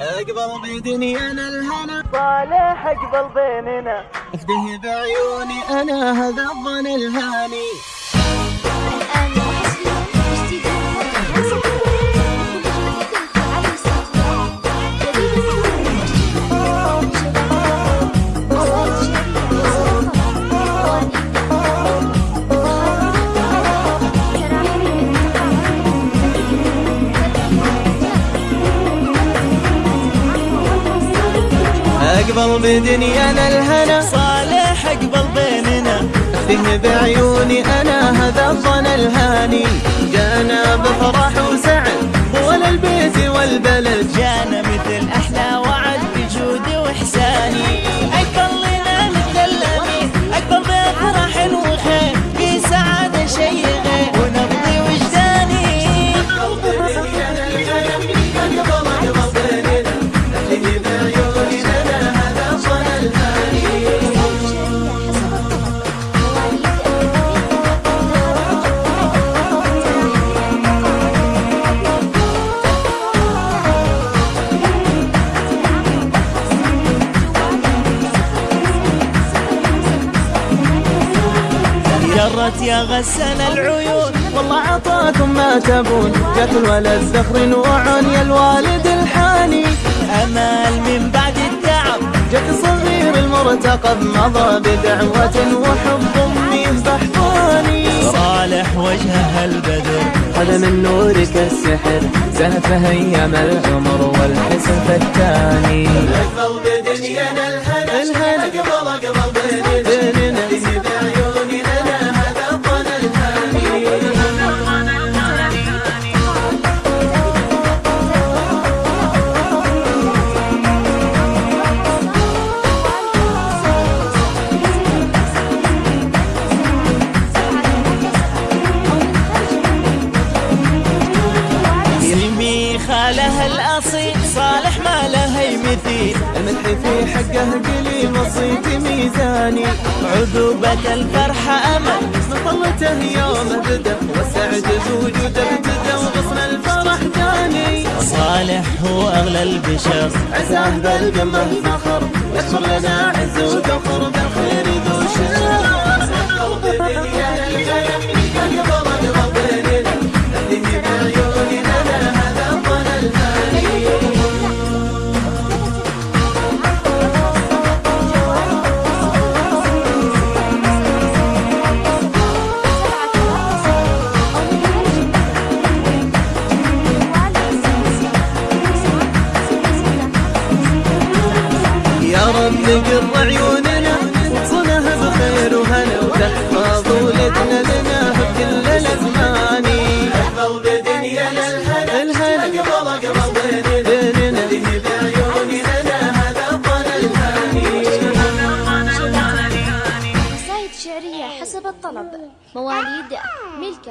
أقبل بدنيانا الهنا. صالح أقبل بيننا. أفده بعيوني أنا هذا الظن الهاني. اقبل بدنيانا الهنا. صالح اقبل بيننا. افده بعيوني أنا هذا الظن الهاني. جرت يا غسل العيون. والله عطاكم ما تبون. جات الولد زخر وعني الوالد الحاني. امال من بعد التعب جت صغير المرتقب مضى بدعوة وحب امي بحضاني صالح وجهها البدر. هذا من نورك السحر. زهفة أيام العمر والحسن الثاني اقبل بدنيانا الهنا خالها الأصيل صالح ما له مثيل المدح في حقه قليل وصيتي ميزاني. عذوبة الفرحة أمل مطلته يوم بدا والسعد بوجوده ابتدى وغصن الفرح جاني. صالح هو أغلى البشر. عزاه بالقمه فخر. يكبر لنا يا رب قر عيوننا وصلها بخير وهنا وتحفظ ولدنا لنا بكل الازمان احفظ بدنيانا الهنا الهنا قبل قبل بيننا. بعيوني لنا هذا الظن الهاني قصائد شعرية حسب الطلب. مواليد ملك